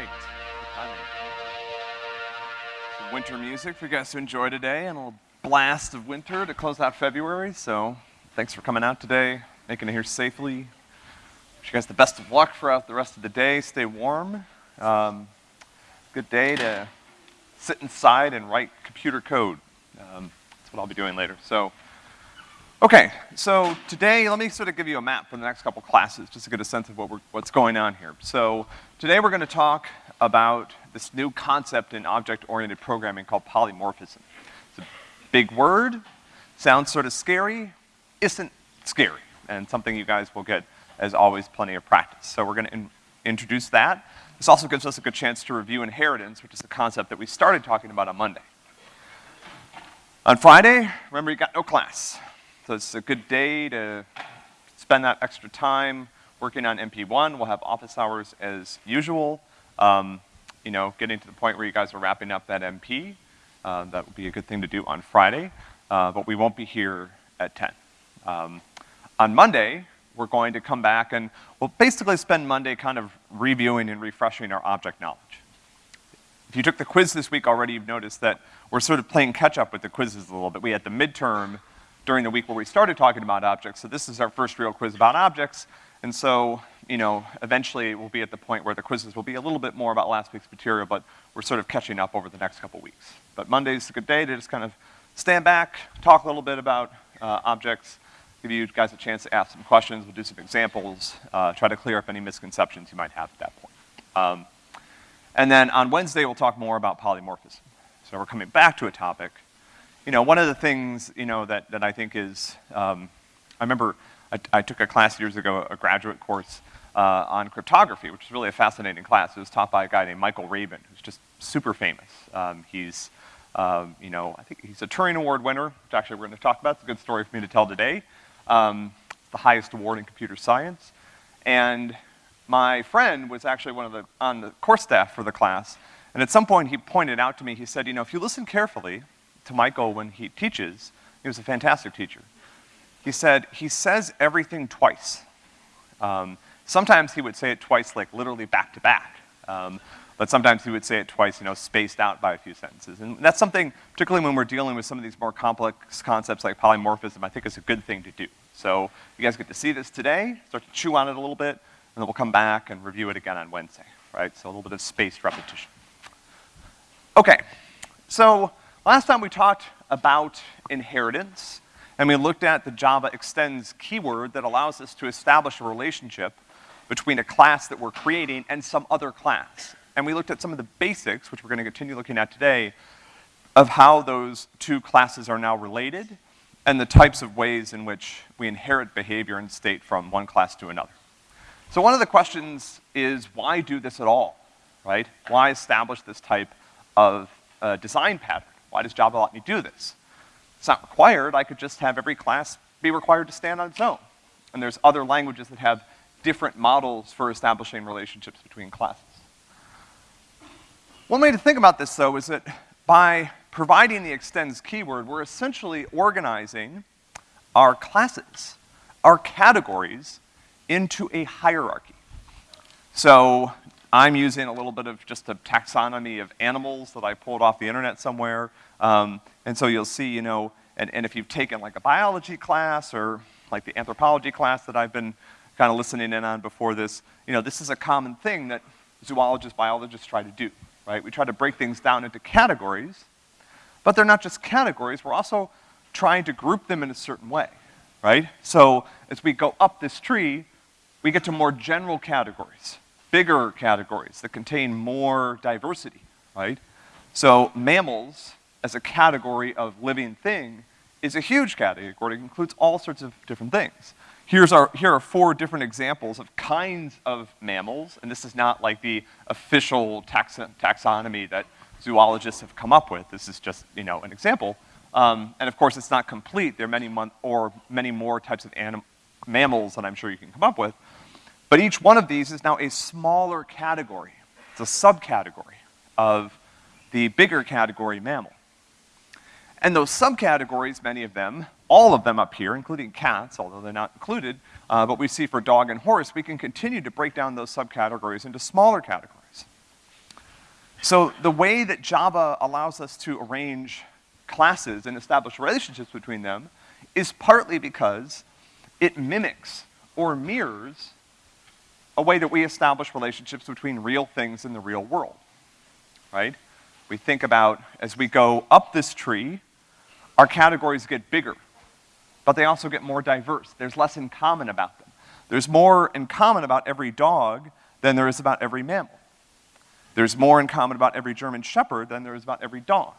right. Some winter music for you guys to enjoy today, and a little blast of winter to close out February. So, thanks for coming out today, making it here safely. Wish you guys the best of luck throughout the rest of the day. Stay warm. Um, good day to sit inside and write computer code. Um, that's what I'll be doing later. So, okay, so today let me sort of give you a map for the next couple classes, just to get a sense of what we're, what's going on here. So today we're going to talk about this new concept in object-oriented programming called polymorphism. It's a big word, sounds sort of scary, isn't scary, and something you guys will get, as always, plenty of practice. So we're going to in introduce that. This also gives us a good chance to review inheritance, which is a concept that we started talking about on Monday. On Friday, remember you got no class. So it's a good day to spend that extra time working on MP1. We'll have office hours as usual. Um, you know, getting to the point where you guys are wrapping up that MP. Uh, that would be a good thing to do on Friday, uh, but we won't be here at 10. Um, on Monday, we're going to come back and we'll basically spend Monday kind of reviewing and refreshing our object knowledge. If you took the quiz this week already, you've noticed that we're sort of playing catch up with the quizzes a little bit. We had the midterm during the week where we started talking about objects, so this is our first real quiz about objects, and so, you know, eventually we'll be at the point where the quizzes will be a little bit more about last week's material, but we're sort of catching up over the next couple weeks. But Monday's a good day to just kind of stand back, talk a little bit about uh, objects, give you guys a chance to ask some questions, we'll do some examples, uh, try to clear up any misconceptions you might have at that point. Um, and then on Wednesday, we'll talk more about polymorphism. So we're coming back to a topic. You know, one of the things, you know, that, that I think is, um, I remember I, took a class years ago, a graduate course uh, on cryptography, which is really a fascinating class. It was taught by a guy named Michael Rabin, who's just super famous. Um, he's, um, you know, I think he's a Turing Award winner, which actually we're gonna talk about. It's a good story for me to tell today. Um, the highest award in computer science. And my friend was actually one of the, on the course staff for the class, and at some point he pointed out to me, he said, you know, if you listen carefully to Michael when he teaches, he was a fantastic teacher. He said, he says everything twice. Um, sometimes he would say it twice, like literally back to back. Um, but sometimes he would say it twice, you know, spaced out by a few sentences. And that's something, particularly when we're dealing with some of these more complex concepts like polymorphism, I think is a good thing to do. So you guys get to see this today, start to chew on it a little bit, and then we'll come back and review it again on Wednesday, right? So a little bit of spaced repetition. Okay, so last time we talked about inheritance, and we looked at the Java extends keyword that allows us to establish a relationship between a class that we're creating and some other class and we looked at some of the basics, which we're gonna continue looking at today, of how those two classes are now related and the types of ways in which we inherit behavior and state from one class to another. So one of the questions is why do this at all, right? Why establish this type of uh, design pattern? Why does Java let me do this? It's not required, I could just have every class be required to stand on its own. And there's other languages that have different models for establishing relationships between classes. One way to think about this, though, is that by providing the extends keyword, we're essentially organizing our classes, our categories, into a hierarchy. So I'm using a little bit of just a taxonomy of animals that I pulled off the internet somewhere. Um, and so you'll see, you know, and, and if you've taken like a biology class or like the anthropology class that I've been kind of listening in on before this, you know, this is a common thing that zoologists, biologists try to do right? We try to break things down into categories, but they're not just categories, we're also trying to group them in a certain way, right? So as we go up this tree, we get to more general categories, bigger categories that contain more diversity, right? So mammals, as a category of living thing, is a huge category. It includes all sorts of different things. Here's our, here are four different examples of kinds of mammals, and this is not like the official taxon taxonomy that zoologists have come up with. This is just, you know, an example. Um, and of course, it's not complete. There are many or many more types of mammals that I'm sure you can come up with. But each one of these is now a smaller category. It's a subcategory of the bigger category mammal. And those subcategories, many of them, all of them up here, including cats, although they're not included, uh, but we see for dog and horse, we can continue to break down those subcategories into smaller categories. So the way that Java allows us to arrange classes and establish relationships between them is partly because it mimics or mirrors a way that we establish relationships between real things in the real world, right? We think about, as we go up this tree, our categories get bigger, but they also get more diverse. There's less in common about them. There's more in common about every dog than there is about every mammal. There's more in common about every German Shepherd than there is about every dog,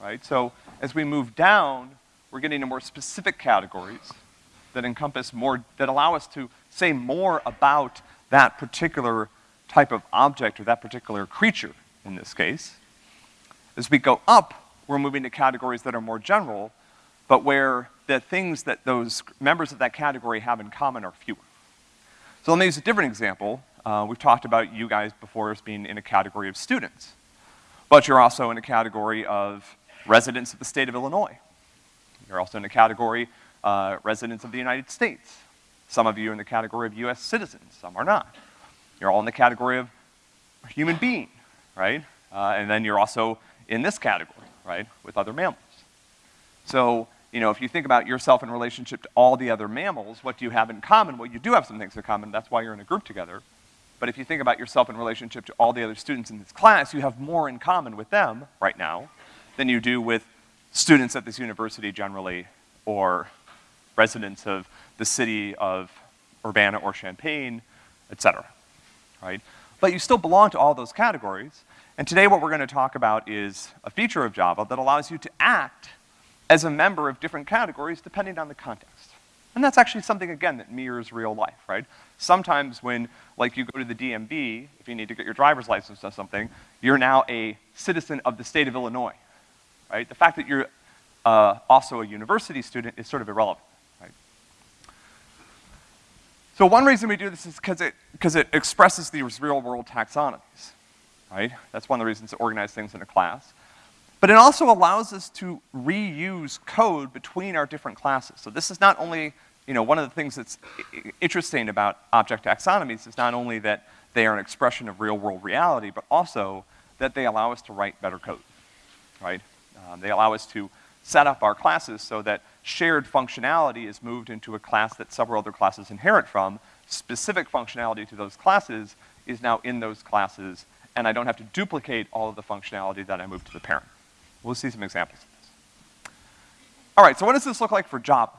right? So as we move down, we're getting into more specific categories that encompass more, that allow us to say more about that particular type of object or that particular creature in this case. As we go up, we're moving to categories that are more general, but where the things that those members of that category have in common are fewer. So let me use a different example. Uh, we've talked about you guys before as being in a category of students, but you're also in a category of residents of the state of Illinois. You're also in a category uh, residents of the United States. Some of you are in the category of US citizens, some are not. You're all in the category of human being, right? Uh, and then you're also in this category, right, with other mammals. So, you know, if you think about yourself in relationship to all the other mammals, what do you have in common? Well, you do have some things in common, that's why you're in a group together. But if you think about yourself in relationship to all the other students in this class, you have more in common with them right now than you do with students at this university generally or residents of the city of Urbana or Champaign, et cetera, right? But you still belong to all those categories, and today what we're gonna talk about is a feature of Java that allows you to act as a member of different categories depending on the context. And that's actually something, again, that mirrors real life, right? Sometimes when, like, you go to the DMV, if you need to get your driver's license or something, you're now a citizen of the state of Illinois, right? The fact that you're uh, also a university student is sort of irrelevant. Right? So one reason we do this is because it, cause it expresses these real world taxonomies, right? That's one of the reasons to organize things in a class. But it also allows us to reuse code between our different classes. So this is not only, you know, one of the things that's interesting about object taxonomies is not only that they are an expression of real world reality, but also that they allow us to write better code, right? Um, they allow us to set up our classes so that shared functionality is moved into a class that several other classes inherit from. Specific functionality to those classes is now in those classes, and I don't have to duplicate all of the functionality that I moved to the parent. We'll see some examples of this. All right, so what does this look like for Java?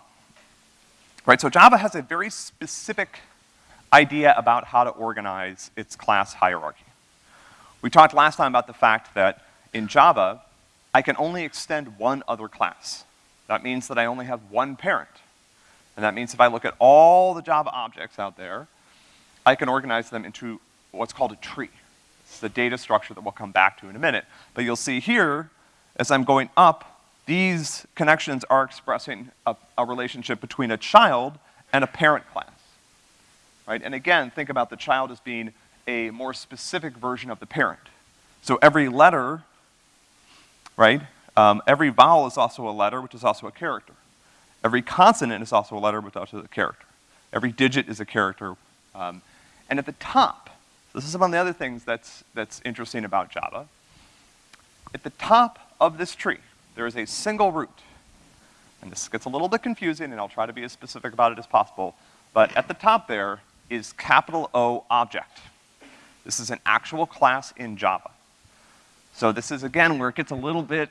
Right, so Java has a very specific idea about how to organize its class hierarchy. We talked last time about the fact that in Java, I can only extend one other class. That means that I only have one parent. And that means if I look at all the Java objects out there, I can organize them into what's called a tree. It's the data structure that we'll come back to in a minute. But you'll see here, as I'm going up, these connections are expressing a, a relationship between a child and a parent class. Right? And again, think about the child as being a more specific version of the parent. So every letter, right, um, every vowel is also a letter, which is also a character. Every consonant is also a letter, which is also a character. Every digit is a character. Um, and at the top, this is one of the other things that's, that's interesting about Java. At the top of this tree, there is a single root. And this gets a little bit confusing, and I'll try to be as specific about it as possible. But at the top there is capital O object. This is an actual class in Java. So this is, again, where it gets a little bit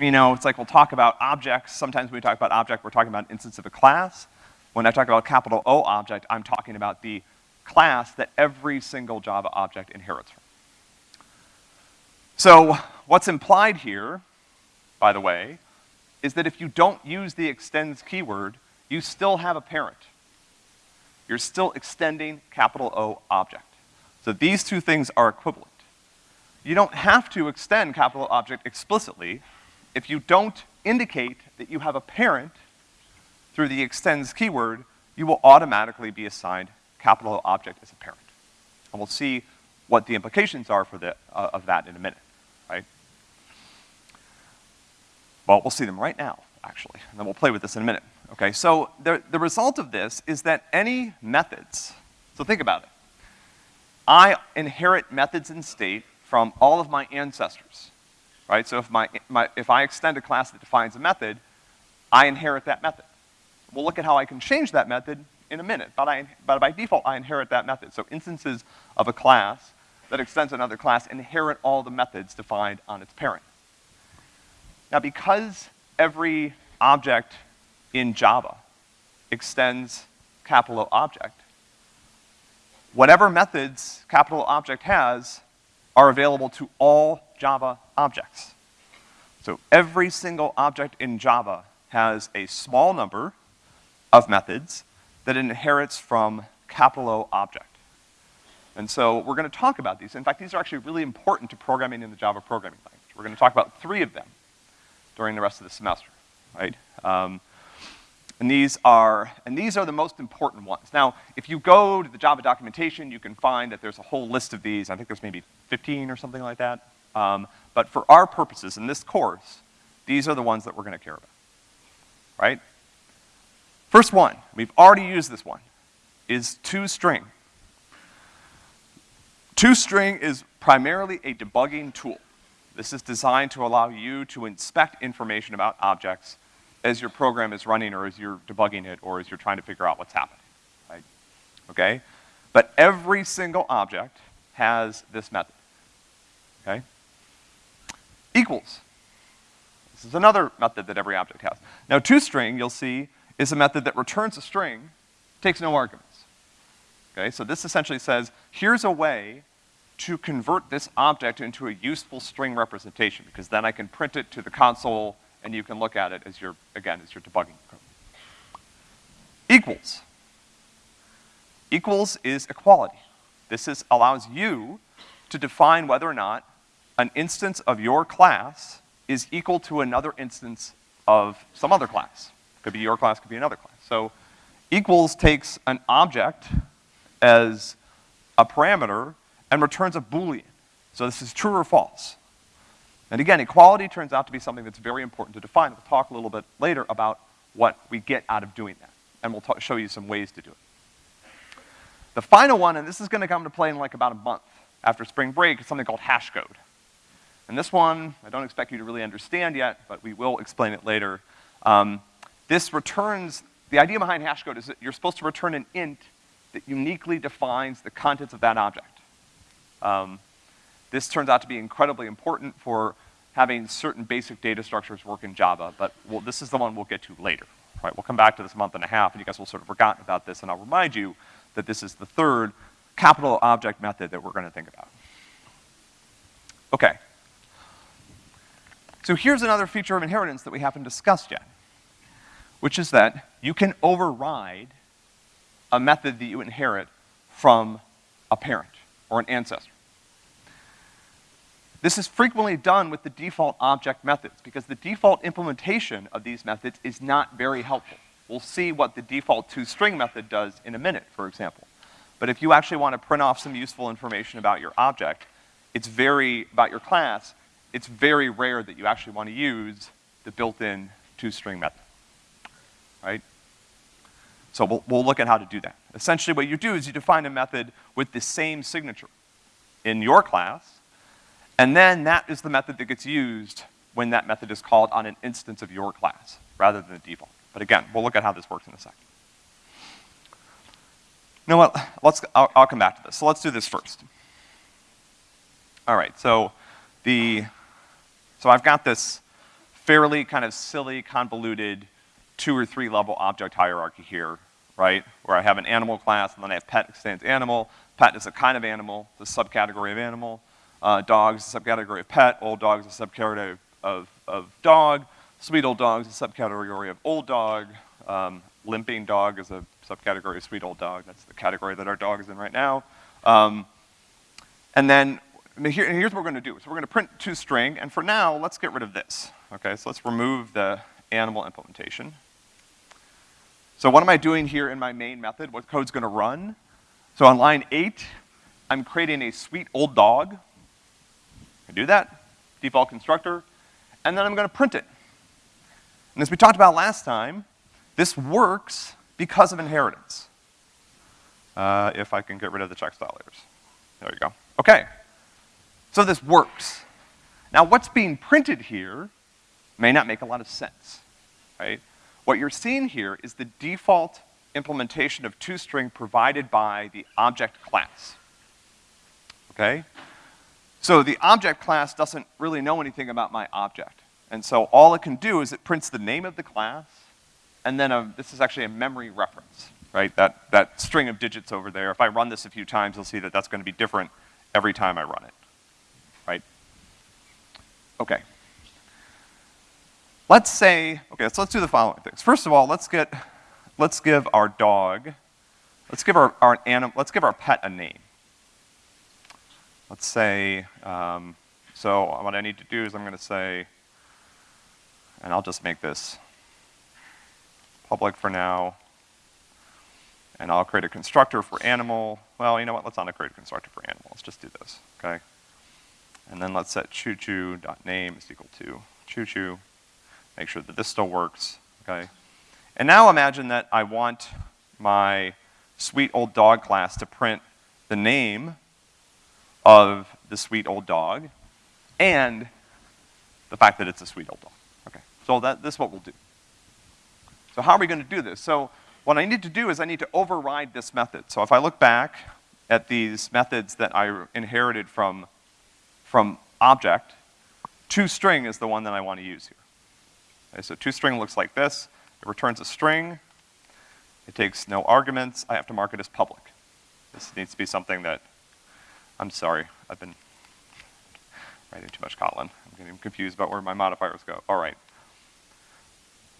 you know, it's like we'll talk about objects. Sometimes when we talk about object, we're talking about an instance of a class. When I talk about capital O object, I'm talking about the class that every single Java object inherits from. So what's implied here, by the way, is that if you don't use the extends keyword, you still have a parent. You're still extending capital O object. So these two things are equivalent. You don't have to extend capital object explicitly, if you don't indicate that you have a parent through the extends keyword, you will automatically be assigned capital object as a parent. And we'll see what the implications are for the, uh, of that in a minute, right? Well, we'll see them right now, actually, and then we'll play with this in a minute. Okay, so the, the result of this is that any methods, so think about it. I inherit methods in state from all of my ancestors, right? So if my, my, if I extend a class that defines a method, I inherit that method. We'll look at how I can change that method in a minute, but, I, but by default, I inherit that method. So instances of a class that extends another class inherit all the methods defined on its parent. Now, because every object in Java extends capital object, whatever methods capital object has are available to all Java objects. So every single object in Java has a small number of methods that it inherits from capital O object. And so we're gonna talk about these. In fact, these are actually really important to programming in the Java programming language. We're gonna talk about three of them during the rest of the semester, right? Um, and these are, and these are the most important ones. Now, if you go to the Java documentation, you can find that there's a whole list of these. I think there's maybe 15 or something like that. Um, but for our purposes in this course, these are the ones that we're gonna care about, right? First one, we've already used this one, is toString. ToString is primarily a debugging tool. This is designed to allow you to inspect information about objects as your program is running or as you're debugging it or as you're trying to figure out what's happening, right? Okay? But every single object has this method, okay? Equals. This is another method that every object has. Now, toString, you'll see, is a method that returns a string, takes no arguments. Okay, so this essentially says, here's a way to convert this object into a useful string representation, because then I can print it to the console and you can look at it as you're, again, as you're debugging code. Equals. Equals is equality. This is, allows you to define whether or not an instance of your class is equal to another instance of some other class. Could be your class, could be another class. So equals takes an object as a parameter and returns a Boolean. So this is true or false. And again, equality turns out to be something that's very important to define. We'll talk a little bit later about what we get out of doing that. And we'll show you some ways to do it. The final one, and this is gonna come into play in like about a month after spring break, is something called hash code. And this one, I don't expect you to really understand yet, but we will explain it later. Um, this returns, the idea behind hash code is that you're supposed to return an int that uniquely defines the contents of that object. Um, this turns out to be incredibly important for having certain basic data structures work in Java, but we'll, this is the one we'll get to later. Right, we'll come back to this month and a half, and you guys will sort of forgotten about this, and I'll remind you that this is the third capital object method that we're gonna think about. Okay. So here's another feature of inheritance that we haven't discussed yet which is that you can override a method that you inherit from a parent or an ancestor. This is frequently done with the default object methods because the default implementation of these methods is not very helpful. We'll see what the default toString method does in a minute, for example. But if you actually want to print off some useful information about your object, it's very, about your class, it's very rare that you actually want to use the built-in toString method right? So we'll, we'll look at how to do that. Essentially what you do is you define a method with the same signature in your class, and then that is the method that gets used when that method is called on an instance of your class, rather than the default. But again, we'll look at how this works in a second. You know what, let's, I'll, I'll come back to this. So let's do this first. All right, so the, so I've got this fairly kind of silly, convoluted two or three level object hierarchy here, right? Where I have an animal class and then I have pet extends animal. Pet is a kind of animal, the subcategory of animal. Uh, dog is a subcategory of pet. Old dogs is a subcategory of, of dog. Sweet old dogs is a subcategory of old dog. Um, limping dog is a subcategory of sweet old dog. That's the category that our dog is in right now. Um, and then here, here's what we're gonna do. So we're gonna print to string, and for now, let's get rid of this. Okay, so let's remove the animal implementation. So what am I doing here in my main method? What code's gonna run? So on line eight, I'm creating a sweet old dog. I do that, default constructor, and then I'm gonna print it. And as we talked about last time, this works because of inheritance. Uh, if I can get rid of the check style layers. There you go. Okay. So this works. Now what's being printed here may not make a lot of sense, right? What you're seeing here is the default implementation of toString provided by the object class, okay? So the object class doesn't really know anything about my object. And so all it can do is it prints the name of the class, and then a, this is actually a memory reference, right? That, that string of digits over there, if I run this a few times, you'll see that that's gonna be different every time I run it, right? Okay. Let's say, okay, so let's do the following things. First of all, let's get, let's give our dog, let's give our, our anim, let's give our pet a name. Let's say, um, so what I need to do is I'm gonna say, and I'll just make this public for now, and I'll create a constructor for animal. Well, you know what, let's not create a constructor for animal, let's just do this, okay? And then let's set choo-choo.name is equal to choo-choo make sure that this still works, okay? And now imagine that I want my sweet old dog class to print the name of the sweet old dog and the fact that it's a sweet old dog. Okay, so that, this is what we'll do. So how are we gonna do this? So what I need to do is I need to override this method. So if I look back at these methods that I inherited from, from object, toString is the one that I want to use here. Okay, so toString looks like this. It returns a string. It takes no arguments. I have to mark it as public. This needs to be something that, I'm sorry, I've been writing too much Kotlin. I'm getting confused about where my modifiers go. All right.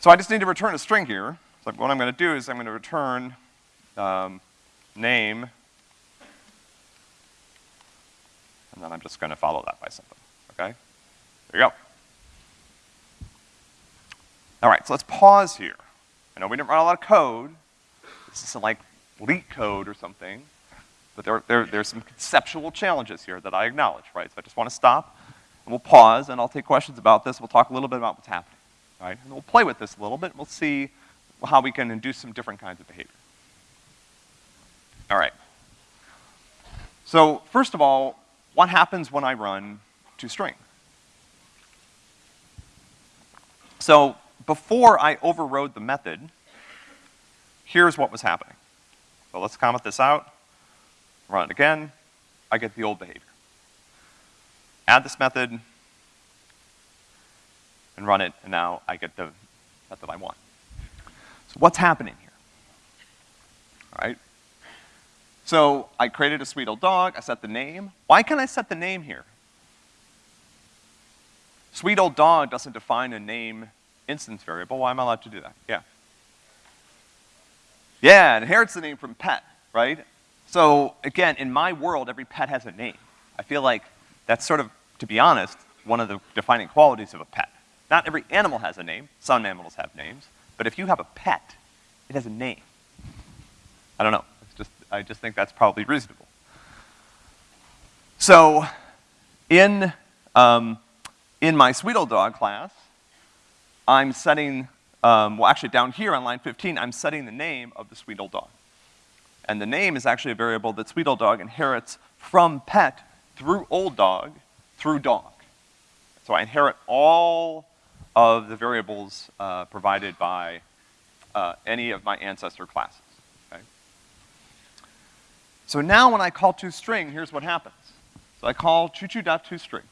So I just need to return a string here. So what I'm gonna do is I'm gonna return um, name, and then I'm just gonna follow that by something, okay? There you go. All right, so let's pause here. I know we didn't run a lot of code. This isn't like LeetCode or something, but there, there, there's some conceptual challenges here that I acknowledge, right? So I just want to stop, and we'll pause, and I'll take questions about this. We'll talk a little bit about what's happening, right? And we'll play with this a little bit, and we'll see how we can induce some different kinds of behavior. All right. So first of all, what happens when I run toString? So before I overrode the method, here's what was happening. So let's comment this out, run it again, I get the old behavior. Add this method, and run it, and now I get the method I want. So what's happening here? All right? So I created a sweet old dog, I set the name. Why can I set the name here? Sweet old dog doesn't define a name instance variable. Why am I allowed to do that? Yeah. Yeah, it inherits the name from pet, right? So again, in my world, every pet has a name. I feel like that's sort of, to be honest, one of the defining qualities of a pet. Not every animal has a name. Some animals have names. But if you have a pet, it has a name. I don't know. It's just, I just think that's probably reasonable. So, in, um, in my sweet old dog class, I'm setting, um, well actually down here on line 15, I'm setting the name of the sweet old dog. And the name is actually a variable that sweet old dog inherits from pet through old dog through dog. So I inherit all of the variables uh, provided by uh, any of my ancestor classes, okay? So now when I call toString, here's what happens. So I call choo-choo.toString.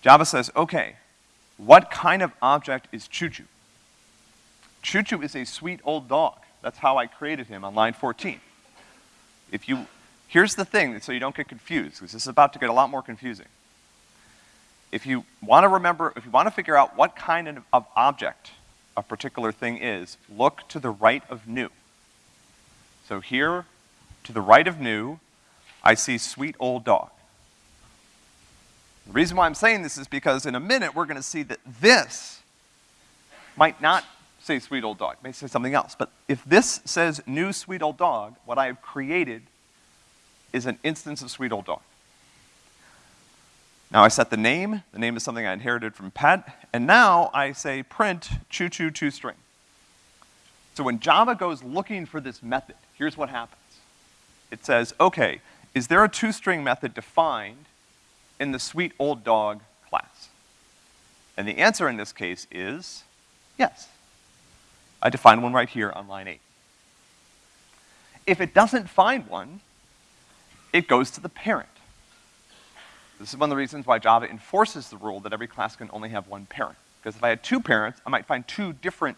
Java says, okay, what kind of object is Choo-Choo? Choo-Choo is a sweet old dog. That's how I created him on line 14. If you, here's the thing, so you don't get confused, because this is about to get a lot more confusing. If you want to remember, if you want to figure out what kind of, of object a particular thing is, look to the right of new. So here, to the right of new, I see sweet old dog. The reason why I'm saying this is because in a minute we're gonna see that this might not say sweet old dog, it may say something else. But if this says new sweet old dog, what I have created is an instance of sweet old dog. Now I set the name, the name is something I inherited from pet, and now I say print choo-choo toString. So when Java goes looking for this method, here's what happens. It says, okay, is there a toString method defined in the sweet old dog class? And the answer in this case is yes. I define one right here on line eight. If it doesn't find one, it goes to the parent. This is one of the reasons why Java enforces the rule that every class can only have one parent. Because if I had two parents, I might find two different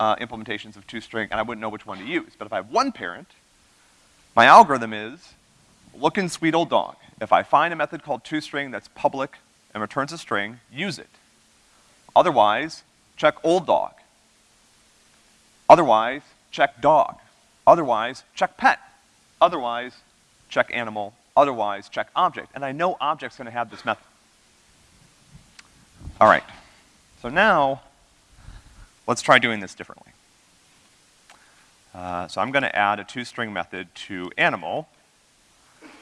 uh, implementations of toString, and I wouldn't know which one to use. But if I have one parent, my algorithm is, look in sweet old dog. If I find a method called toString that's public and returns a string, use it. Otherwise, check old dog. Otherwise, check dog. Otherwise, check pet. Otherwise, check animal. Otherwise, check object. And I know object's gonna have this method. All right. So now, let's try doing this differently. Uh, so I'm gonna add a toString method to animal.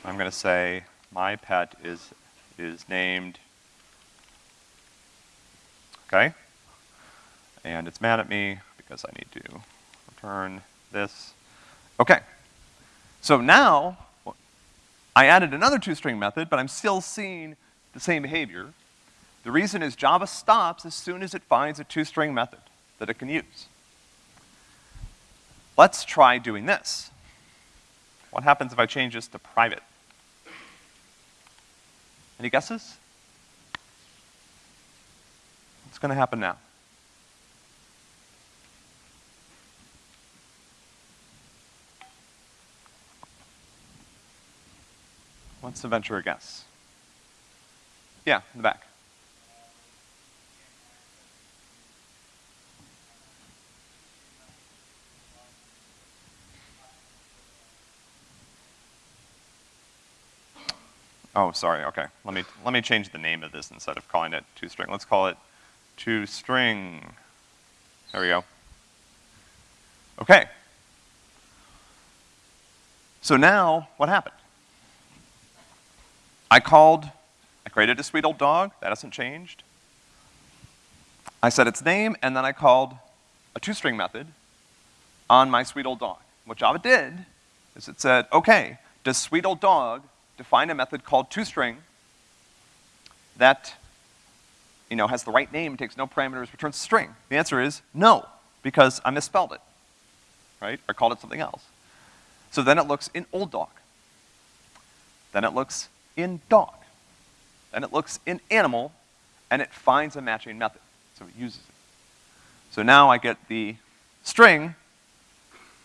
I'm gonna say my pet is, is named, okay? And it's mad at me because I need to return this. Okay. So now, I added another toString method, but I'm still seeing the same behavior. The reason is Java stops as soon as it finds a toString method that it can use. Let's try doing this. What happens if I change this to private? Any guesses? What's gonna happen now? What's the venture guess? Yeah, in the back. Oh, sorry, okay. Let me, let me change the name of this instead of calling it toString. Let's call it toString. There we go. Okay. So now, what happened? I called, I created a sweet old dog, that hasn't changed. I set its name, and then I called a toString method on my sweet old dog. What Java did is it said, okay, does sweet old dog define a method called toString that, you know, has the right name, takes no parameters, returns string? The answer is no, because I misspelled it, right? Or called it something else. So then it looks in old dog. Then it looks in dog. Then it looks in animal, and it finds a matching method. So it uses it. So now I get the string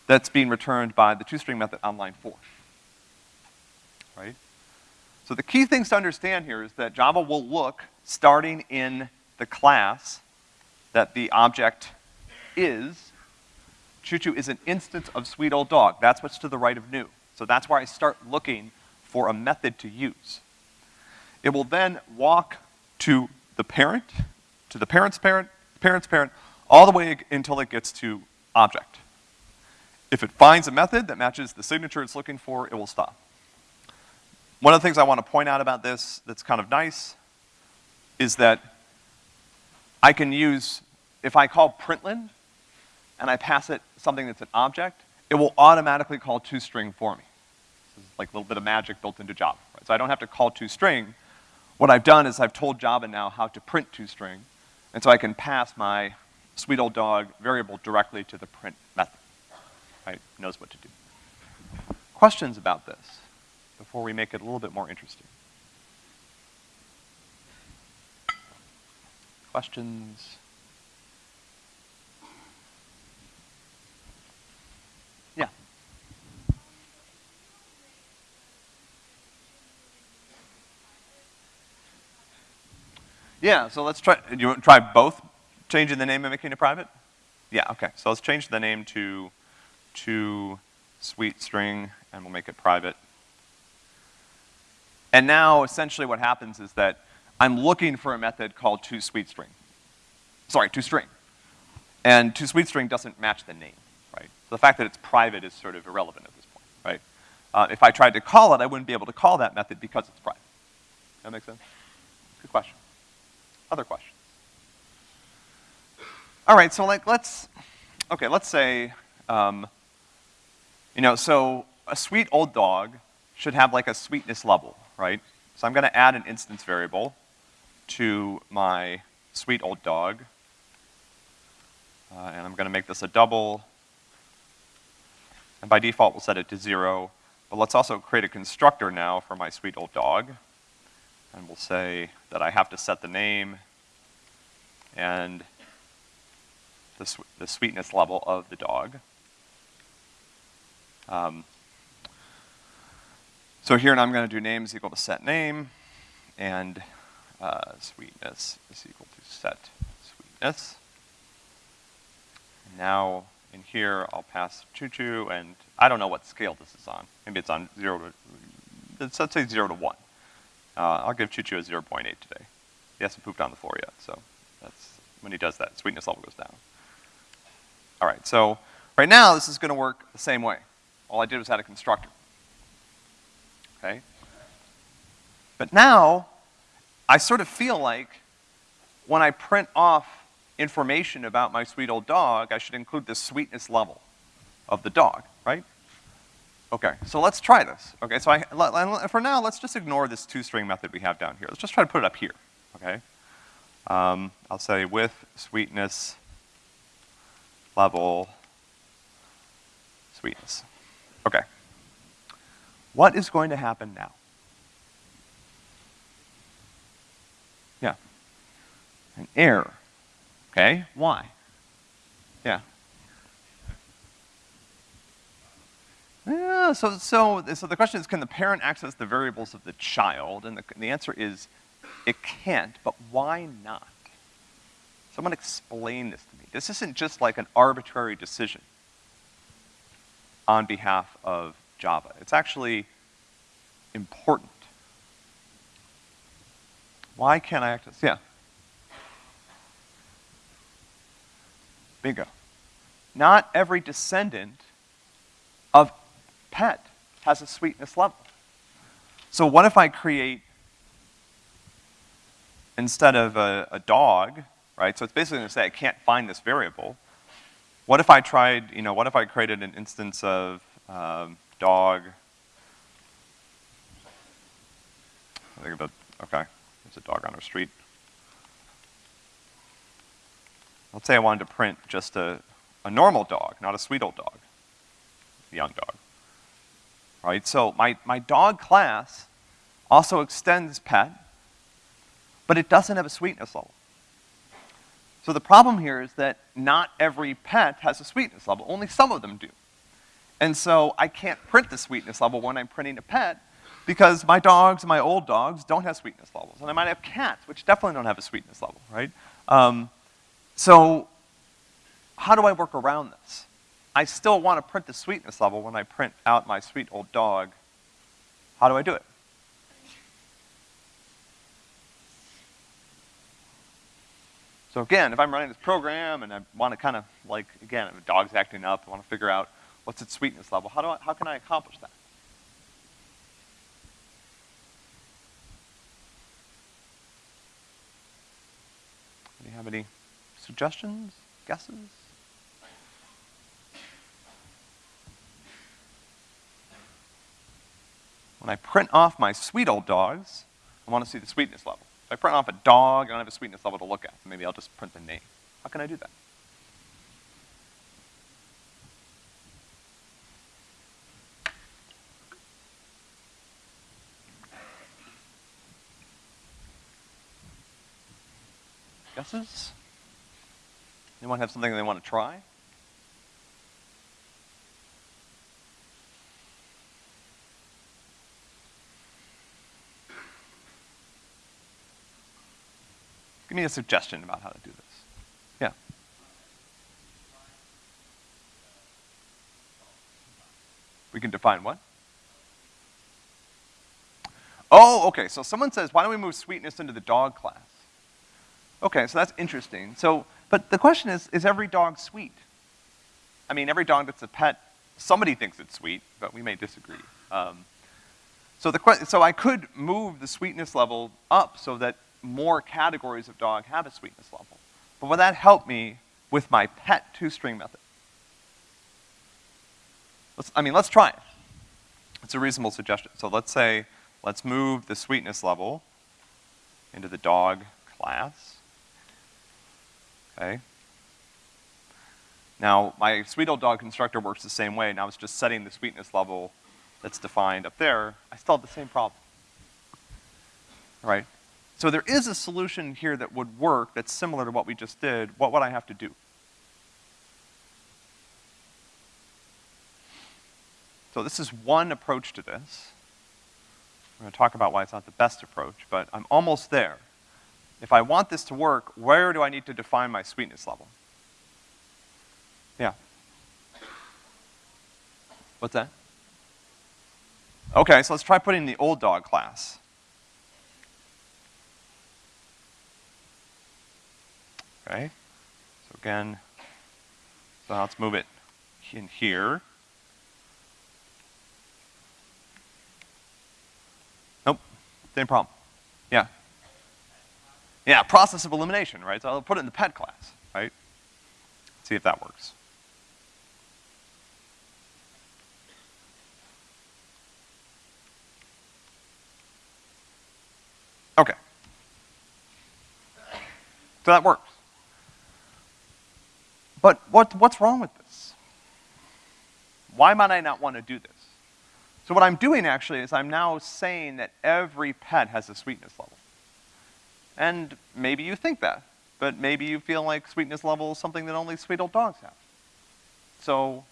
that's being returned by the toString method on line four. Right? So the key things to understand here is that Java will look starting in the class that the object is. Choo-choo is an instance of sweet old dog. That's what's to the right of new. So that's where I start looking for a method to use. It will then walk to the parent, to the parent's parent, parent's parent, all the way until it gets to object. If it finds a method that matches the signature it's looking for, it will stop. One of the things I want to point out about this that's kind of nice is that I can use, if I call println and I pass it something that's an object, it will automatically call toString for me. This is like a little bit of magic built into Java, right? So I don't have to call toString. What I've done is I've told Java now how to print toString, and so I can pass my sweet old dog variable directly to the print method, right? It knows what to do. Questions about this before we make it a little bit more interesting? Questions? Yeah. Yeah, so let's try, you want to try both changing the name and making it private? Yeah, okay. So let's change the name to, to sweet string and we'll make it private. And now essentially what happens is that I'm looking for a method called toSweetString. Sorry, toString. And toSweetString doesn't match the name, right? So the fact that it's private is sort of irrelevant at this point, right? Uh, if I tried to call it, I wouldn't be able to call that method because it's private. That makes sense? Good question. Other questions? All right, so like let's, okay, let's say, um, you know, so a sweet old dog should have like a sweetness level, right? So I'm gonna add an instance variable to my sweet old dog. Uh, and I'm gonna make this a double. And by default, we'll set it to zero. But let's also create a constructor now for my sweet old dog. And we'll say that I have to set the name and the, the sweetness level of the dog. Um, so here, and I'm gonna do name is equal to set name, and uh, sweetness is equal to set sweetness. And now in here, I'll pass choo-choo, and I don't know what scale this is on. Maybe it's on zero to, let's, say zero to one. Uh, I'll give choo-choo a 0.8 today. He hasn't pooped on the floor yet, so that's, when he does that, sweetness level goes down. All right, so right now, this is gonna work the same way. All I did was add a constructor. Okay? But now, I sort of feel like when I print off information about my sweet old dog, I should include the sweetness level of the dog, right? Okay, so let's try this. Okay, so I, for now, let's just ignore this toString method we have down here. Let's just try to put it up here, okay? Um, I'll say with sweetness level sweetness. Okay. What is going to happen now? Yeah. An error. Okay, why? Yeah. Yeah, so, so, so the question is, can the parent access the variables of the child? And the, the answer is, it can't, but why not? Someone explain this to me. This isn't just like an arbitrary decision on behalf of Java. It's actually important. Why can't I access, yeah. Bingo. Not every descendant of pet has a sweetness level. So what if I create, instead of a, a dog, right? So it's basically gonna say I can't find this variable. What if I tried, you know, what if I created an instance of um, dog, I think about, okay, there's a dog on our street. Let's say I wanted to print just a, a normal dog, not a sweet old dog, young dog. Right, so my, my dog class also extends pet, but it doesn't have a sweetness level. So the problem here is that not every pet has a sweetness level, only some of them do. And so I can't print the sweetness level when I'm printing a pet because my dogs, my old dogs, don't have sweetness levels. And I might have cats, which definitely don't have a sweetness level, right? Um, so how do I work around this? I still want to print the sweetness level when I print out my sweet old dog. How do I do it? So again, if I'm running this program and I want to kind of like, again, if a dog's acting up, I want to figure out what's its sweetness level, how, do I, how can I accomplish that? Do you have any Suggestions? Guesses? When I print off my sweet old dogs, I want to see the sweetness level. If I print off a dog, I don't have a sweetness level to look at. So maybe I'll just print the name. How can I do that? Guesses? Anyone have something they want to try? Give me a suggestion about how to do this. Yeah. We can define what? Oh, okay, so someone says, why don't we move sweetness into the dog class? Okay, so that's interesting. So but the question is, is every dog sweet? I mean, every dog that's a pet, somebody thinks it's sweet, but we may disagree. Um, so, the, so I could move the sweetness level up so that more categories of dog have a sweetness level. But would that help me with my pet toString method? Let's, I mean, let's try it. It's a reasonable suggestion. So let's say, let's move the sweetness level into the dog class. Okay. Now, my sweet old dog constructor works the same way. Now it's just setting the sweetness level that's defined up there. I still have the same problem. Right? So there is a solution here that would work that's similar to what we just did. What would I have to do? So this is one approach to this. I'm gonna talk about why it's not the best approach, but I'm almost there. If I want this to work, where do I need to define my sweetness level? Yeah. What's that? Okay, so let's try putting the old dog class. Okay, so again, so let's move it in here. Nope, same problem. Yeah. Process of elimination, right? So I'll put it in the pet class, right? See if that works. Okay. So that works. But what, what's wrong with this? Why might I not want to do this? So what I'm doing actually is I'm now saying that every pet has a sweetness level. And maybe you think that, but maybe you feel like sweetness level is something that only sweet old dogs have. So,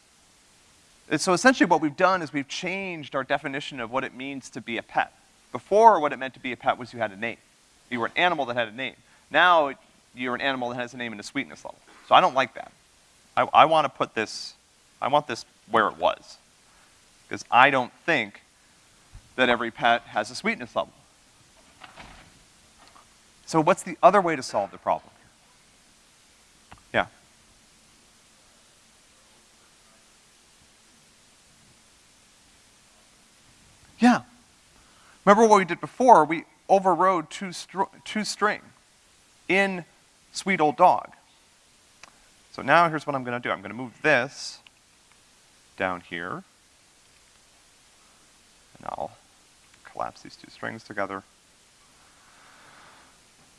so essentially what we've done is we've changed our definition of what it means to be a pet. Before, what it meant to be a pet was you had a name. You were an animal that had a name. Now, you're an animal that has a name and a sweetness level. So I don't like that. I, I want to put this, I want this where it was. Because I don't think that every pet has a sweetness level. So what's the other way to solve the problem? Yeah. Yeah. Remember what we did before? We overrode two, toString in sweet old dog. So now here's what I'm gonna do. I'm gonna move this down here. And I'll collapse these two strings together.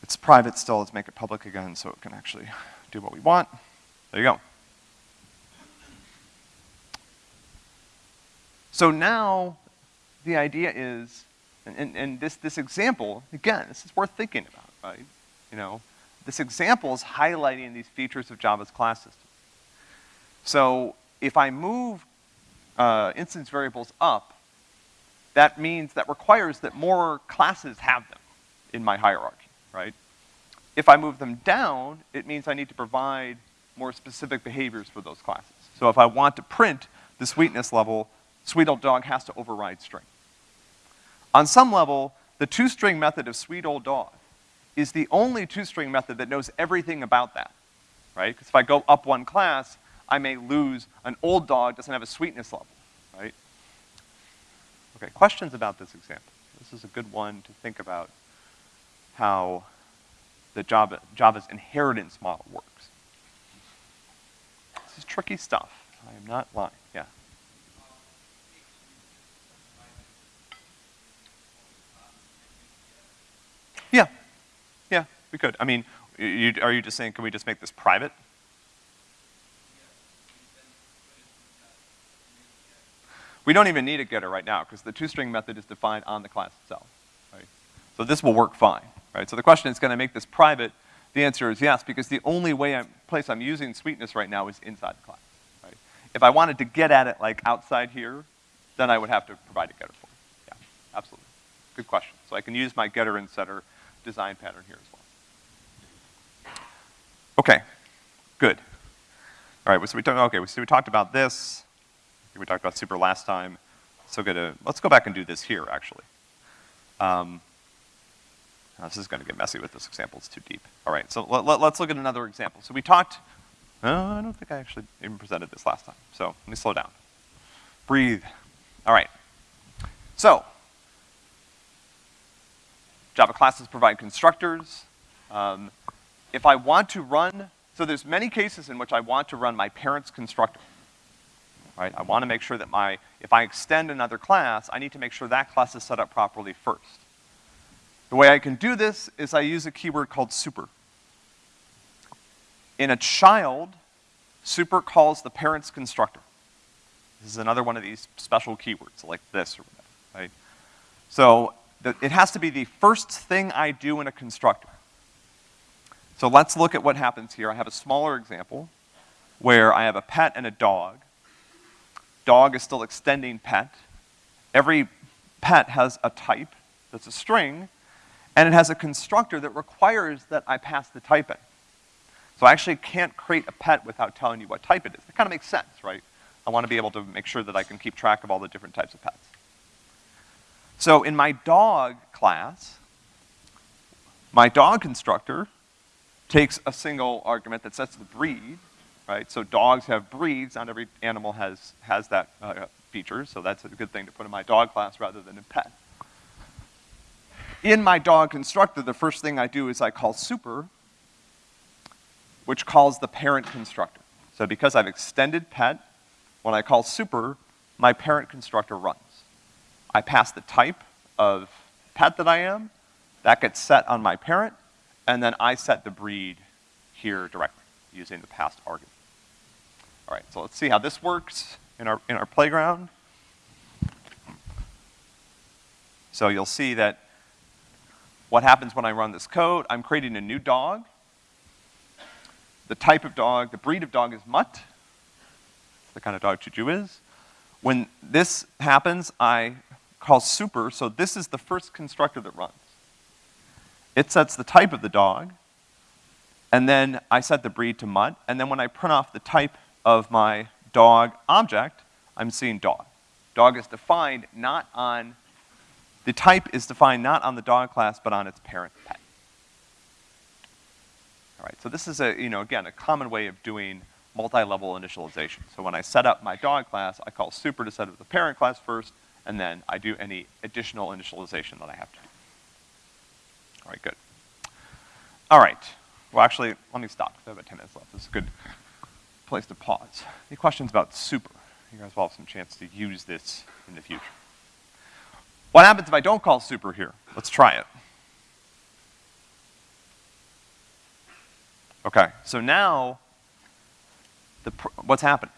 It's private still, let's make it public again so it can actually do what we want. There you go. So now the idea is and, and, and this, this example, again, this is worth thinking about, right? You know, this example is highlighting these features of Java's class system. So if I move uh, instance variables up, that means, that requires that more classes have them in my hierarchy, right? If I move them down, it means I need to provide more specific behaviors for those classes. So if I want to print the sweetness level, sweet old dog has to override string. On some level, the toString method of sweet old dog is the only toString method that knows everything about that, right? Because if I go up one class, I may lose an old dog doesn't have a sweetness level, right? Okay, questions about this example? This is a good one to think about how the Java, Java's inheritance model works. This is tricky stuff. I am not lying. Yeah. Yeah, yeah, we could. I mean, you, are you just saying, can we just make this private? We don't even need a getter right now, because the toString method is defined on the class itself? So this will work fine, right? So the question is, can I make this private? The answer is yes, because the only way I'm, place I'm using sweetness right now is inside the class, right? If I wanted to get at it like outside here, then I would have to provide a getter for it. Yeah, absolutely. Good question. So I can use my getter and setter design pattern here as well. Okay, good. All right, so we talked, okay, so we talked about this. We talked about super last time. So good let's go back and do this here, actually. Um, this is gonna get messy with this example, it's too deep. All right, so let, let, let's look at another example. So we talked, uh, I don't think I actually even presented this last time. So let me slow down. Breathe. All right. So, Java classes provide constructors. Um, if I want to run, so there's many cases in which I want to run my parent's constructor. right? I wanna make sure that my, if I extend another class, I need to make sure that class is set up properly first. The way I can do this is I use a keyword called super. In a child, super calls the parent's constructor. This is another one of these special keywords, like this or whatever, right? So, the, it has to be the first thing I do in a constructor. So let's look at what happens here. I have a smaller example where I have a pet and a dog. Dog is still extending pet. Every pet has a type that's a string, and it has a constructor that requires that I pass the type in. So I actually can't create a pet without telling you what type it is. That kind of makes sense, right? I want to be able to make sure that I can keep track of all the different types of pets. So in my dog class, my dog constructor takes a single argument that sets the breed, right? So dogs have breeds, not every animal has, has that uh, feature, so that's a good thing to put in my dog class rather than in pet. In my dog constructor, the first thing I do is I call super, which calls the parent constructor. So because I've extended pet, when I call super, my parent constructor runs. I pass the type of pet that I am, that gets set on my parent, and then I set the breed here directly using the passed argument. All right, so let's see how this works in our, in our playground. So you'll see that what happens when I run this code, I'm creating a new dog. The type of dog, the breed of dog is mutt. It's the kind of dog Juju is. When this happens, I call super, so this is the first constructor that runs. It sets the type of the dog, and then I set the breed to mutt, and then when I print off the type of my dog object, I'm seeing dog. Dog is defined not on, the type is defined not on the dog class, but on its parent pet. All right, so this is a, you know, again, a common way of doing multi-level initialization. So when I set up my dog class, I call super to set up the parent class first, and then I do any additional initialization that I have to. All right, good. All right. Well, actually, let me stop, because I have about 10 minutes left. This is a good place to pause. Any questions about super? You guys will have some chance to use this in the future. What happens if I don't call super here? Let's try it. Okay, so now, the what's happened?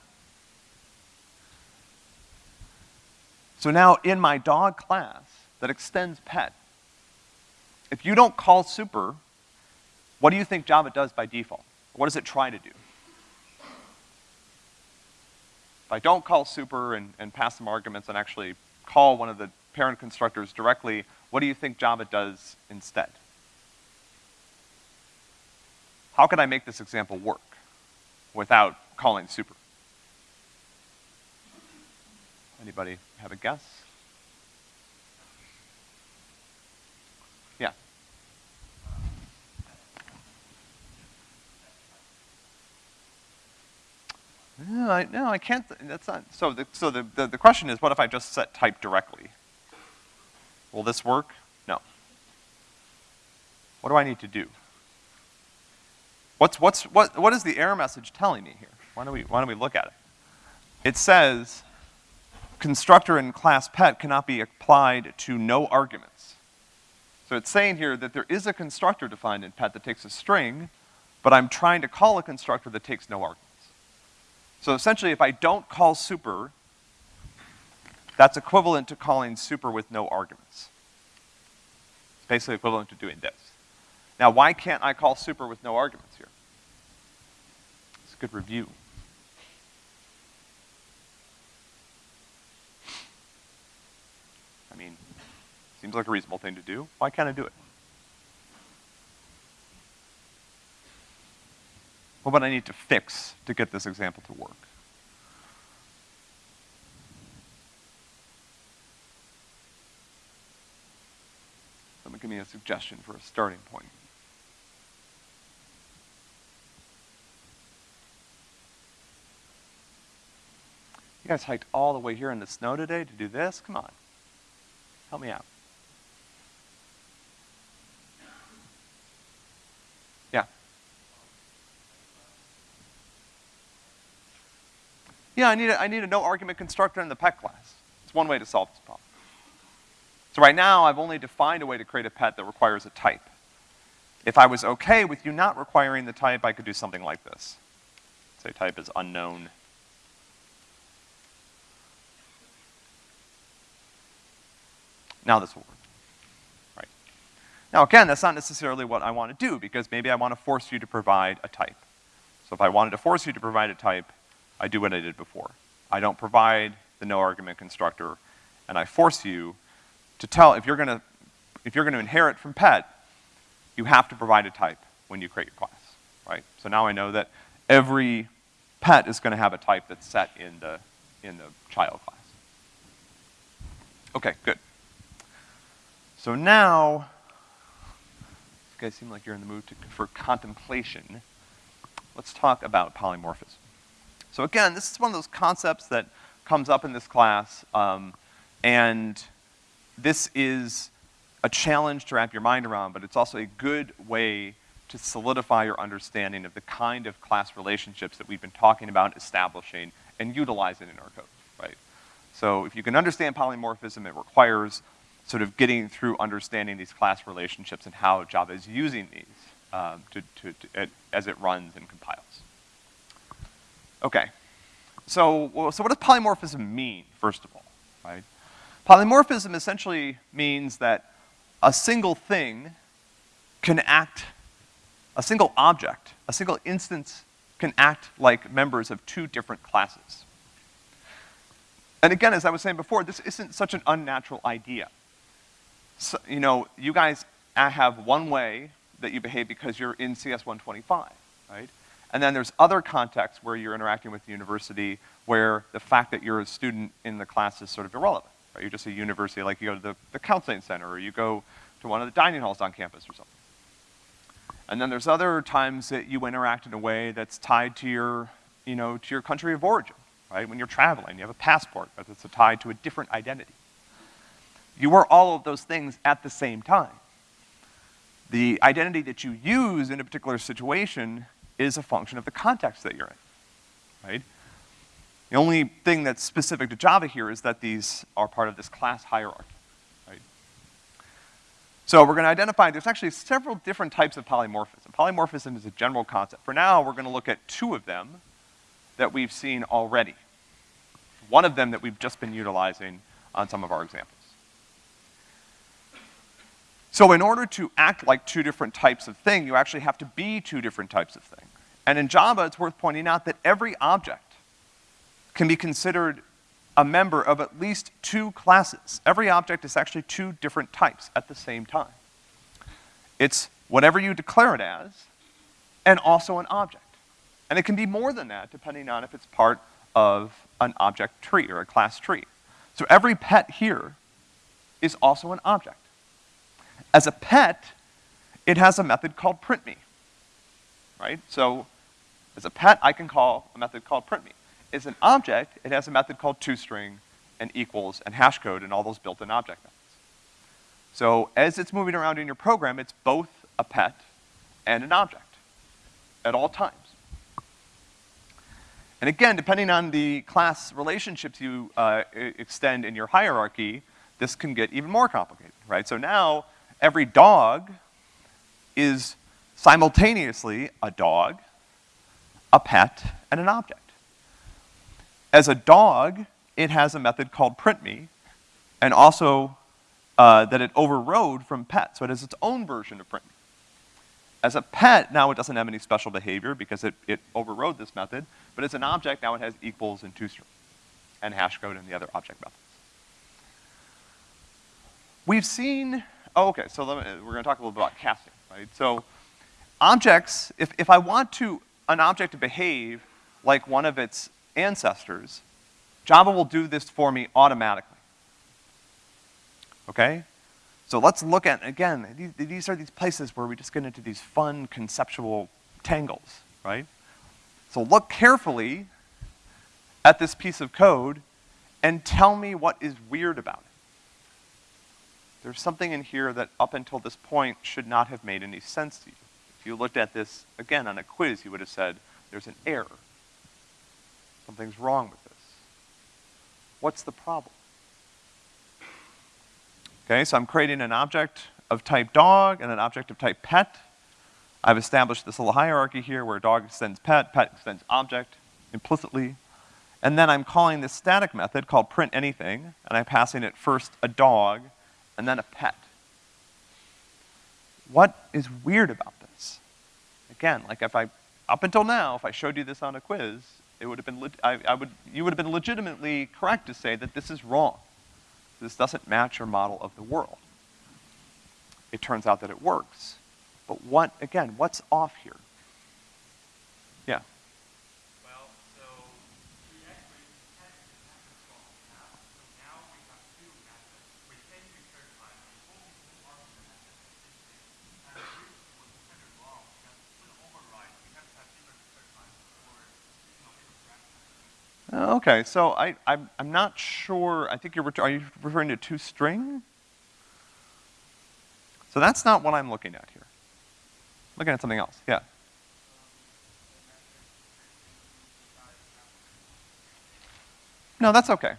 So now in my dog class that extends pet, if you don't call super, what do you think Java does by default? What does it try to do? If I don't call super and, and pass some arguments and actually call one of the parent constructors directly, what do you think Java does instead? How can I make this example work without calling super? Anybody have a guess? Yeah. No, I, no, I can't, that's not, so the, so the, the, the question is, what if I just set type directly? Will this work? No. What do I need to do? What's, what's, what, what is the error message telling me here? Why don't we, why don't we look at it? It says, constructor and class pet cannot be applied to no arguments. So it's saying here that there is a constructor defined in pet that takes a string, but I'm trying to call a constructor that takes no arguments. So essentially, if I don't call super, that's equivalent to calling super with no arguments. It's basically equivalent to doing this. Now, why can't I call super with no arguments here? It's a good review. I mean, seems like a reasonable thing to do. Why can't I do it? What would I need to fix to get this example to work? A suggestion for a starting point. You guys hiked all the way here in the snow today to do this? Come on. Help me out. Yeah. Yeah, I need a, I need a no argument constructor in the pet class. It's one way to solve this problem. So right now, I've only defined a way to create a pet that requires a type. If I was okay with you not requiring the type, I could do something like this. Say type is unknown. Now this will work. Right. Now again, that's not necessarily what I want to do because maybe I want to force you to provide a type. So if I wanted to force you to provide a type, I do what I did before. I don't provide the no argument constructor, and I force you to tell, if you're gonna, if you're gonna inherit from pet, you have to provide a type when you create your class, right? So now I know that every pet is gonna have a type that's set in the, in the child class. Okay, good. So now, you guys seem like you're in the mood to, for contemplation. Let's talk about polymorphism. So again, this is one of those concepts that comes up in this class, um, and this is a challenge to wrap your mind around, but it's also a good way to solidify your understanding of the kind of class relationships that we've been talking about establishing and utilizing in our code, right? So if you can understand polymorphism, it requires sort of getting through understanding these class relationships and how Java is using these um, to, to, to, as it runs and compiles. Okay. So, well, so what does polymorphism mean, first of all, right? Polymorphism essentially means that a single thing can act, a single object, a single instance can act like members of two different classes. And again, as I was saying before, this isn't such an unnatural idea. So, you know, you guys have one way that you behave because you're in CS 125, right? And then there's other contexts where you're interacting with the university where the fact that you're a student in the class is sort of irrelevant, right? You're just a university, like you go to the, the counseling center or you go to one of the dining halls on campus or something. And then there's other times that you interact in a way that's tied to your, you know, to your country of origin, right? When you're traveling, you have a passport that's tied to a different identity. You are all of those things at the same time. The identity that you use in a particular situation is a function of the context that you're in, right? The only thing that's specific to Java here is that these are part of this class hierarchy, right? So we're gonna identify, there's actually several different types of polymorphism. Polymorphism is a general concept. For now, we're gonna look at two of them that we've seen already. One of them that we've just been utilizing on some of our examples. So in order to act like two different types of thing, you actually have to be two different types of thing. And in Java, it's worth pointing out that every object can be considered a member of at least two classes. Every object is actually two different types at the same time. It's whatever you declare it as, and also an object. And it can be more than that, depending on if it's part of an object tree or a class tree. So every pet here is also an object. As a pet, it has a method called printme, right? So as a pet, I can call a method called printme. As an object, it has a method called toString and equals and hashcode and all those built-in object methods. So as it's moving around in your program, it's both a pet and an object at all times. And again, depending on the class relationships you uh, extend in your hierarchy, this can get even more complicated, right? So now, every dog is simultaneously a dog, a pet, and an object. As a dog, it has a method called printme, and also uh, that it overrode from pet, so it has its own version of printme. As a pet, now it doesn't have any special behavior because it, it overrode this method, but as an object, now it has equals and toString, and hashcode and the other object methods. We've seen Oh, okay, so me, we're gonna talk a little bit about casting, right? So objects, if, if I want to, an object to behave like one of its ancestors, Java will do this for me automatically. Okay? So let's look at, again, these, are these places where we just get into these fun conceptual tangles, right? So look carefully at this piece of code and tell me what is weird about it. There's something in here that up until this point should not have made any sense to you. If you looked at this, again, on a quiz, you would have said, there's an error. Something's wrong with this. What's the problem? Okay, so I'm creating an object of type dog and an object of type pet. I've established this little hierarchy here where dog extends pet, pet extends object implicitly. And then I'm calling this static method called print anything, and I'm passing it first a dog and then a pet. What is weird about this? Again, like if I, up until now, if I showed you this on a quiz, it would have been, I, I would, you would have been legitimately correct to say that this is wrong. This doesn't match your model of the world. It turns out that it works. But what, again, what's off here? Yeah. Well, so we actually tested the method called now. So now we have two methods. We can return time before we can work the method existing. And the reason was kind of wrong because with override, we have to have different return time for, you know, different parameters. Uh, Okay, so I, I'm, I'm not sure, I think you're, are you referring to toString? So that's not what I'm looking at here. I'm Looking at something else, yeah. No, that's okay.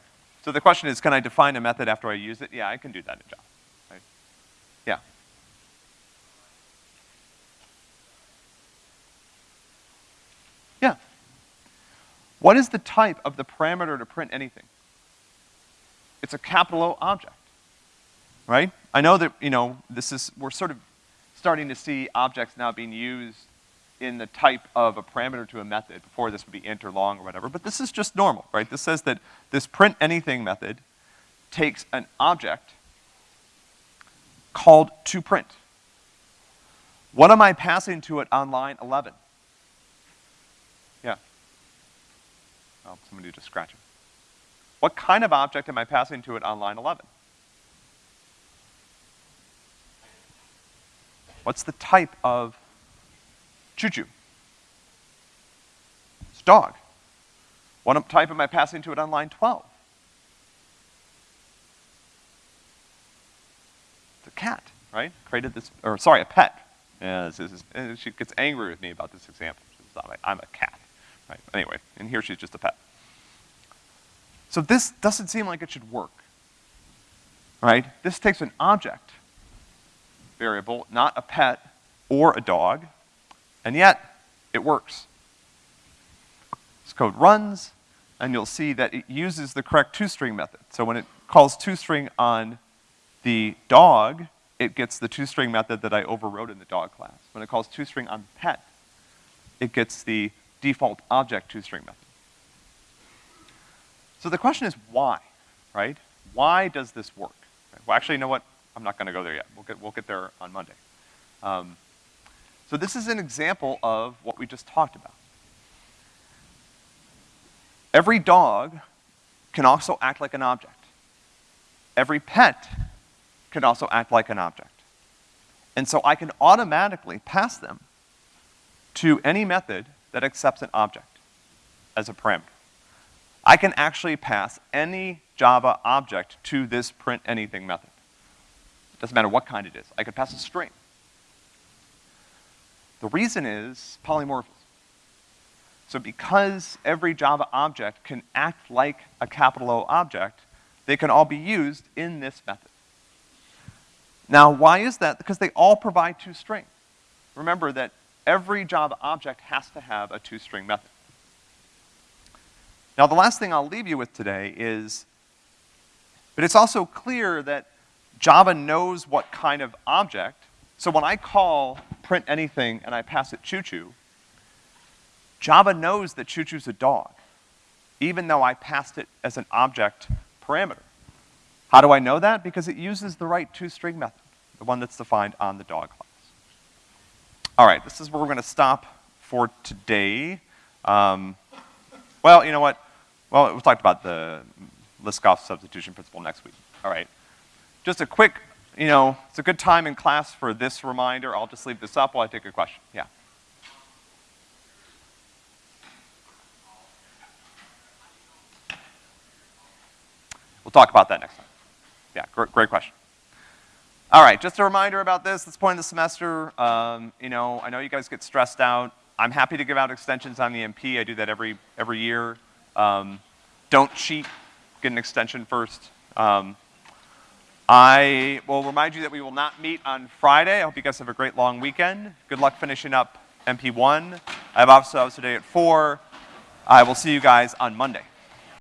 So the question is, can I define a method after I use it? Yeah, I can do that in Java. Right? Yeah. Yeah. What is the type of the parameter to print anything? It's a capital O object, right? I know that, you know, this is, we're sort of starting to see objects now being used in the type of a parameter to a method. Before this would be int or long or whatever, but this is just normal, right? This says that this print anything method takes an object called to print. What am I passing to it on line 11? Yeah. Oh, somebody just scratch it. What kind of object am I passing to it on line 11? What's the type of choo-choo? It's dog. What type am I passing to it on line 12? It's a cat, right? Created this, or sorry, a pet. Yeah, this is, she gets angry with me about this example. She's like, I'm a cat, right? Anyway, and here she's just a pet. So this doesn't seem like it should work, right? This takes an object variable, not a pet or a dog, and yet it works. This code runs, and you'll see that it uses the correct toString method. So when it calls toString on the dog, it gets the toString method that I overrode in the dog class. When it calls toString on pet, it gets the default object toString method. So the question is why, right? Why does this work? Well, actually, you know what? I'm not gonna go there yet. We'll get, we'll get there on Monday. Um, so this is an example of what we just talked about. Every dog can also act like an object. Every pet can also act like an object. And so I can automatically pass them to any method that accepts an object as a parameter. I can actually pass any Java object to this print anything method. It Doesn't matter what kind it is. I could pass a string. The reason is polymorphism. So because every Java object can act like a capital O object, they can all be used in this method. Now, why is that? Because they all provide toString. Remember that every Java object has to have a toString method. Now, the last thing I'll leave you with today is, but it's also clear that Java knows what kind of object, so when I call print anything and I pass it choo-choo, Java knows that choo-choo's a dog, even though I passed it as an object parameter. How do I know that? Because it uses the right toString method, the one that's defined on the dog class. All right, this is where we're gonna stop for today. Um, well, you know what? Well, we'll talk about the Liskov substitution principle next week. All right. Just a quick, you know, it's a good time in class for this reminder. I'll just leave this up while I take a question. Yeah. We'll talk about that next time. Yeah, great, great question. All right, just a reminder about this, this point of the semester, um, you know, I know you guys get stressed out. I'm happy to give out extensions on the MP. I do that every, every year. Um, don't cheat get an extension first. Um, I will remind you that we will not meet on Friday. I hope you guys have a great long weekend. Good luck finishing up MP1. I have office hours today at 4. I will see you guys on Monday.